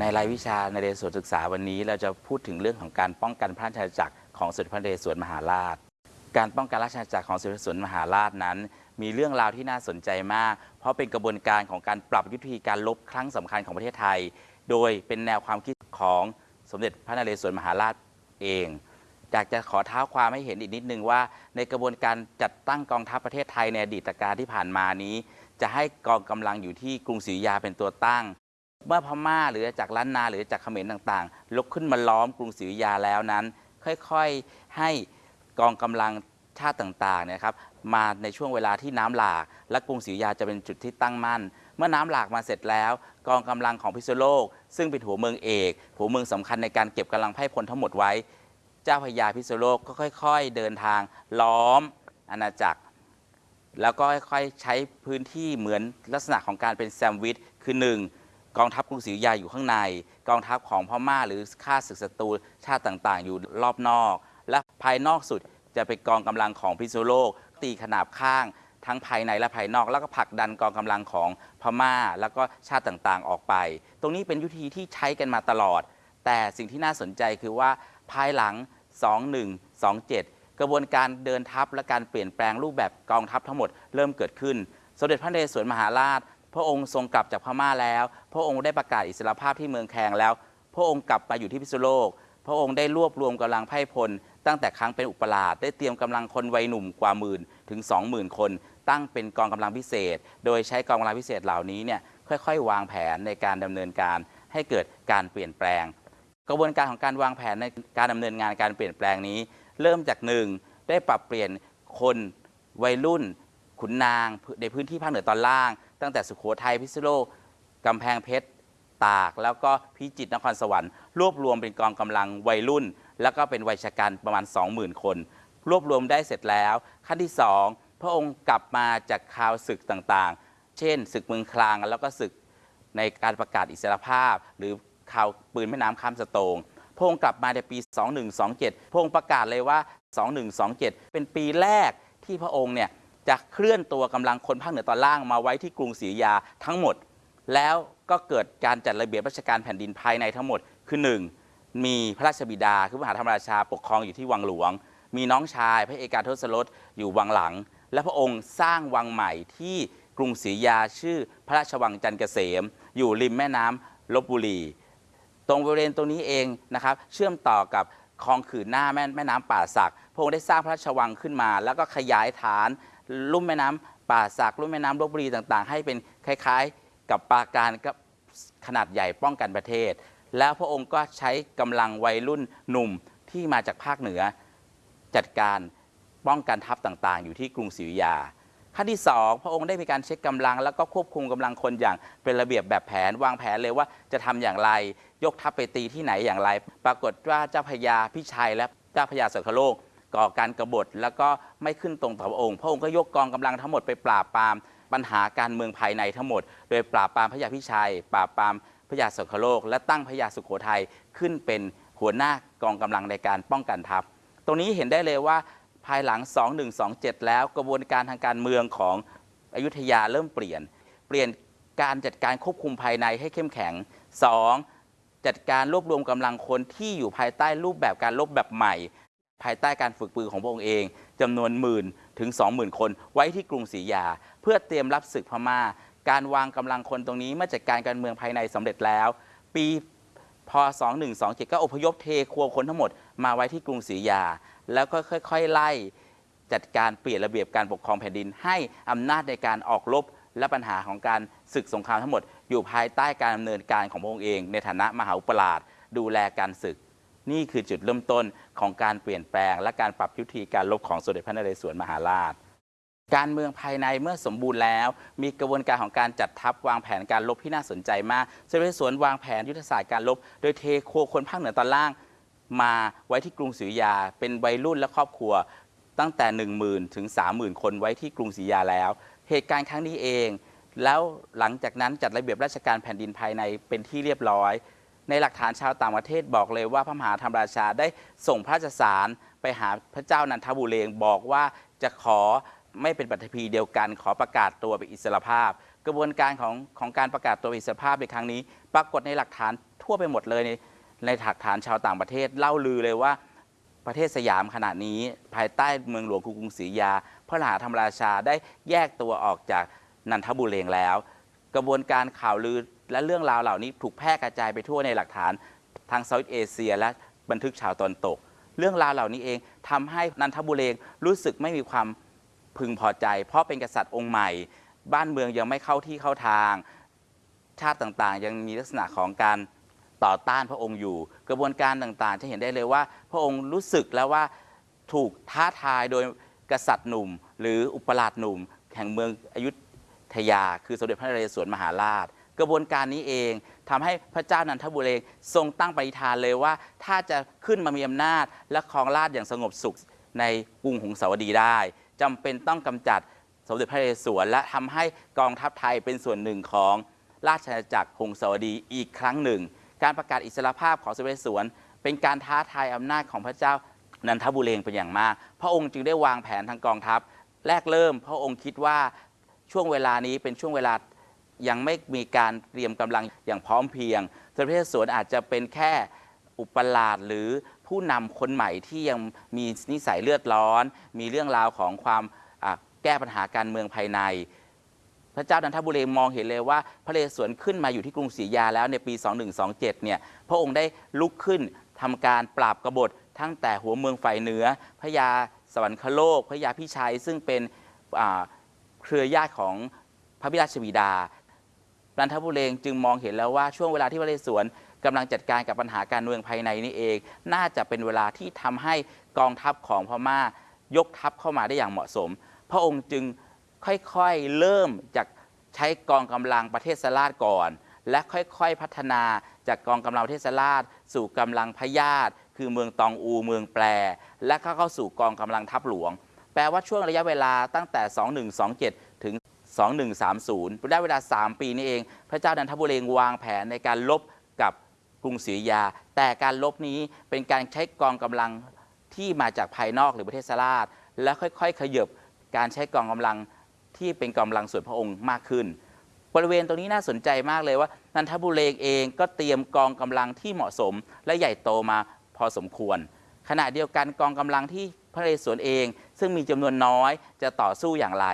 ในรายวิชาในเรศวรศึกษาวันนี้ เราจะพูดถึงเรื่องของการป้องกันพระราชอาณาจักรของสมเด็จพระนเรศวรมหาราช การป้องกันราชอาณาจักรของสมเด็จพระนเรศวรมหาราชนั้น มีเรื่องราวที่น่าสนใจมาก เพราะเป็นกระบวนการของการปรับยุทธวิธีการลบครั้งสำคัญของประเทศไทย โดยเป็นแนวความคิดของสมเด็จพระนเรศวรมหาราชเองอยากจะขอเท้าความให้เห็นอีกนิดนึงว่า ในกระบวนการจัดตั้งกองทัพประเทศไทยในอดีตการที่ผ่านมานี้ จะให้กองกำลังอยู่ที่กรุงศรีอยุธยาเป็นตัวตั้ง เมื่อพม่าหรือจากล้านนาหรือจากเขมรต่างๆ ลุกขึ้นมาล้อมกรุงศรีอยุธยาแล้วนั้น ค่อยๆให้กองกำลังชาติต่างๆนยครับ มาในช่วงเวลาที่น้ำหลาก และกรุงศรีอยุธยาจะเป็นจุดที่ตั้งมั่น เมื่อน้ำหลากมาเสร็จแล้ว กองกำลังของพิษณุโลก ซึ่งเป็นหัวเมืองเอกหัวเมืองสำคัญในการเก็บกำลังไพ่พลทั้งหมดไว้ เจ้าพระยาพิษณุโลกก็ค่อย ๆ เดินทางล้อมอาณาจักร แล้วก็ค่อยๆใช้พื้นที่เหมือนลักษณะของการเป็นแซมวิชคือหนึ่งกองทัพกรุงศรีอยุธยาอยู่ข้างใน กองทัพของพม่าหรือข้าศึกศัตรูชาติต่างๆ อยู่รอบนอก และภายนอกสุดจะเป็นกองกำลังของพิษณุโลก ตีขนาบข้างทั้งภายในและภายนอก แล้วก็ผลักดันกองกำลังของพม่า แล้วก็ชาติต่างๆออกไป ตรงนี้เป็นยุทธีที่ใช้กันมาตลอด แต่สิ่งที่น่าสนใจคือว่าภายหลัง 2127 กระบวนการเดินทัพและการเปลี่ยนแปลงรูปแบบกองทัพทั้งหมดเริ่มเกิดขึ้น สมเด็จพระนเรศวรมหาราช พระองค์ทรงกลับจากพม่าแล้ว พระองค์ได้ประกาศอิสรภาพที่เมืองแคงแล้ว พระองค์กลับมาอยู่ที่พิษณุโลก พระองค์ได้รวบรวมกำลังไพร่พล ตั้งแต่ครั้งเป็นอุปราชได้เตรียมกำลังคนวัยหนุ่มกว่าหมื่นถึง 20,000 คน ตั้งเป็นกองกำลังพิเศษ โดยใช้กองกำลังพิเศษเหล่านี้เนี่ยค่อย ๆ วางแผนในการดำเนินการให้เกิดการเปลี่ยนแปลง กระบวนการของการวางแผนในการดำเนินงานการเปลี่ยนแปลงนี้ เริ่มจากหนึ่งได้ปรับเปลี่ยนคนวัยรุ่น ขุนนางในพื้นที่ภาคเหนือตอนล่าง ตั้งแต่สุโขทัยพิษณุโลกกำแพงเพชร ตาก แล้วก็พิจิตรนครสวรรค์รวบรวมเป็นกองกำลังวัยรุ่น แล้วก็เป็นวัยชะกันประมาณ 20,000 คน รวบรวมได้เสร็จแล้ว ขั้นที่ 2 พระองค์กลับมาจากข่าวศึกต่างๆ เช่น ศึกเมืองคลางแล้วก็ศึกในการประกาศอิสรภาพ หรือข่าวปืนแม่น้ำข้ามสะโตงพระองค์กลับมาในปี 2127 พระองค์ประกาศเลยว่า 2127 เป็นปีแรกที่พระองค์เนี่ยจะเคลื่อนตัวกำลังคนภาคเหนือตอนล่างมาไว้ที่กรุงศรีอยุธยาทั้งหมด แล้วก็เกิดการจัดระเบียบราชการแผ่นดินภายในทั้งหมดคือ 1. มีพระราชบิดาคือมหาธรรมราชาปกครองอยู่ที่วังหลวง มีน้องชายพระเอกาทศรสอยู่วังหลัง และพระองค์สร้างวังใหม่ที่กรุงศรียาชื่อพระราชวังจันเกษม อยู่ริมแม่น้ำลบบุรี ตรงบริเวณตรงนี้เองนะครับเชื่อมต่อกับคลองขื่นหน้าแม่แม่น้ำป่าสักพระองค์ได้สร้างพระราชวังขึ้นมา แล้วก็ขยายฐานลุ่มแม่น้ำป่าสักลุ่มแม่น้ำลบบุรีต่างๆ ให้เป็นคล้ายๆ กับปราการกับขนาดใหญ่ป้องกันประเทศ แล้วพระองค์ก็ใช้กำลังวัยรุ่นหนุ่มที่มาจากภาคเหนือ จัดการป้องกันทัพต่างๆ อยู่ที่กรุงศรีอยุธยาขั้นที่ 2 พระองค์ได้มีการเช็คกำลัง แล้วก็ควบคุมกำลังคนอย่างเป็นระเบียบแบบแผน วางแผนเลยว่าจะทำอย่างไร ยกทัพไปตีที่ไหนอย่างไร ปรากฏว่าเจ้าพระยาพิชัยและเจ้าพระยาสังคโลก ก่อการกบฏแล้วก็ไม่ขึ้นตรงต่อพระองค์ พระองค์ก็ยกกองกำลังทั้งหมดไปปราบปรามปัญหาการเมืองภายในทั้งหมด โดยปราบปรามพระยาพิชัย ปราบปราม ระยาสังคโลก และตั้งพระยาสุโขทัยขึ้นเป็นหัวหน้ากองกำลังในการป้องกันทัพ ตรงนี้เห็นได้เลยว่าภายหลัง 2127 แล้วกระบวนการทางการเมืองของอยุธยาเริ่มเปลี่ยน เปลี่ยนการจัดการควบคุมภายในให้เข้มแข็ง 2. จัดการรวบรวมกำลังคนที่อยู่ภายใต้รูปแบบการรบแบบใหม่ ภายใต้การฝึกปืนของพระองค์เองจำนวนหมื่นถึง 20,000 คนไว้ที่กรุงศรีอยุธยา เพื่อเตรียมรับศึกพม่า การวางกำลังคนตรงนี้เมื่อจัดการการเมืองภายในสำเร็จแล้ว ปีพศ2127ก็อพยพเทครัวคนทั้งหมดมาไว้ที่กรุงศรีอยา แล้วก็ค่อย ๆ ไล่จัดการเปลี่ยนระเบียบการปกครองแผ่นดิน ให้อำนาจในการออกรบและปัญหาของการศึกสงครามทั้งหมด อยู่ภายใต้การดำเนินการของพระองค์เอง ในฐานะมหาอุปราชดูแลการศึก นี่คือจุดเริ่มต้นของการเปลี่ยนแปลง และการปรับยุทธีการรบของสมเด็จพระนเรศวรมหาราช การเมืองภายในเมื่อสมบูรณ์แล้ว มีกระบวนการของการจัดทัพวางแผนการรบที่น่าสนใจมากสมเด็นเรศวรวางแผนยุทธศาสตร์การรบโดยเทโคคนภาคเหนือตอนล่าง มาไว้ที่กรุงศรีอยุธยา เป็นวัยรุ่นและครอบครัว ตั้งแต่ 1 0,000 ถึง 30,000 คนไว้ที่กรุงศรีอยุธยาแล้ว เหตุการณ์ครั้งนี้เอง แล้วหลังจากนั้นจัดระเบียบราชการแผ่นดินภายในเป็นที่เรียบร้อย ในหลักฐานชาวต่างประเทศบอกเลยว่าพระมหาธรรมราชาได้ส่งพระราชสารไปหาพระเจ้านันทบุเรงบอกว่าจะขอ ไม่เป็นปฏิพีเดียวกัน ขอประกาศตัวเป็นอิสรภาพ กระบวนการของของการประกาศตัวอิสรภาพในครั้งนี้ ปรากฏในหลักฐานทั่วไปหมดเลยในในหลักฐานชาวต่างประเทศเล่าลือเลยว่าประเทศสยามขณะนี้ภายใต้เมืองหลวงกรุงศรีอยุธยา พระมหาธรรมราชาได้แยกตัวออกจากนันทบุเรงแล้ว กระบวนการข่าวลือและเรื่องราวเหล่านี้ถูกแพร่กระจายไปทั่วในหลักฐานทางเซาท์เอเชีย และบันทึกชาวตะวันตก เรื่องราวเหล่านี้เองทำให้นันทบุเรงรู้สึกไม่มีความ พึงพอใจ เพราะเป็นกษัตริย์องค์ใหม่ บ้านเมืองยังไม่เข้าที่เข้าทาง ชาติต่างๆ ยังมีลักษณะของการต่อต้านพระองค์อยู่ กระบวนการต่างๆ จะเห็นได้เลยว่า พระองค์รู้สึกแล้วว่าถูกท้าทายโดยกษัตริย์หนุ่ม หรืออุปราชหนุ่ม แห่งเมืองอยุธยา คือสมเด็จพระนเรศวรมหาราช กระบวนการนี้เองทำให้พระเจ้านันทบุเรงทรงตั้งปณิธานเลยว่า ถ้าจะขึ้นมามีอำนาจและครองราชอย่างสงบสุขในกรุงหงสาวดีได้ จำเป็นต้องกำจัดสมเด็จพระนเรศวรและทำให้กองทัพไทยเป็นส่วนหนึ่งของราชอาณาจักรหงสาวดีอีกครั้งหนึ่ง การประกาศอิสรภาพของสมเด็จสวนเป็นการท้าทายอำนาจของพระเจ้านันทบุเรงเป็นอย่างมาก พระองค์จึงได้วางแผนทางกองทัพ แรกเริ่มพระองค์คิดว่าช่วงเวลานี้เป็นช่วงเวลายังไม่มีการเตรียมกำลังอย่างพร้อมเพรียงสมเด็จสวนอาจจะเป็นแค่ อุปราชหรือผู้นำคนใหม่ที่ยังมีนิสัยเลือดร้อน มีเรื่องราวของความแก้ปัญหาการเมืองภายใน พระเจ้านันทบุรีมองเห็นเลยว่า พระเรศวรขึ้นมาอยู่ที่กรุงศรีอยาแล้วในปี 2127 เนี่ยพระองค์ได้ลุกขึ้นทำการปราบกบฏทั้งแต่หัวเมืองฝ่ายเหนือพระยาสวรรคโลกพระยาพิชัย ซึ่งเป็นเครือญาติของพระบิดาชบิดานันทบุเรงจึงมองเห็นแล้วว่าช่วงเวลาที่พระเรศวร กำลังจัดการกับปัญหาการเมืองภายในนี่เอง น่าจะเป็นเวลาที่ทำให้กองทัพของพม่ายกทัพเข้ามาได้อย่างเหมาะสม พระองค์จึงค่อยๆเริ่มจากใช้กองกำลังประเทศสลาดก่อน และค่อยๆพัฒนาจากกองกำลังประเทศสลาดสู่กำลังพญาตคือเมืองตองอูเมืองแปร และก็เข้าสู่กองกำลังทัพหลวง แปลว่าช่วงระยะเวลาตั้งแต่ 2127 ถึง 2130ได้เวลา 3 ปีนี้เอง พระเจ้านันทบุเรงวางแผนในการลบ กรุงศรีอยุธยา แต่การลบนี้เป็นการใช้กองกำลังที่มาจากภายนอกหรือประเทศสลาดและค่อยๆ ขยบการใช้กองกำลังที่เป็นกำลังส่วนพระองค์มากขึ้น บริเวณตรงนี้น่าสนใจมากเลยว่า นันทบุเรงเองก็เตรียมกองกำลังที่เหมาะสม และใหญ่โตมาพอสมควร ขณะเดียวกันกองกำลังที่พระเรศวรเอง ซึ่งมีจำนวนน้อยจะต่อสู้อย่างไร